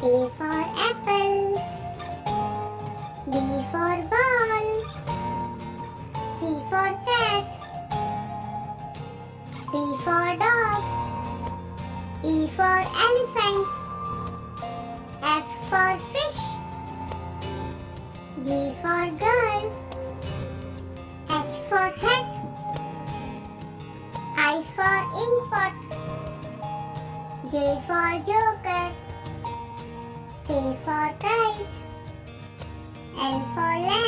A for apple. B for ball. C for cat. D for dog. E for elephant. F for fish. G for girl. H for hat I for inkpot J for joker. For kite, and for lamp.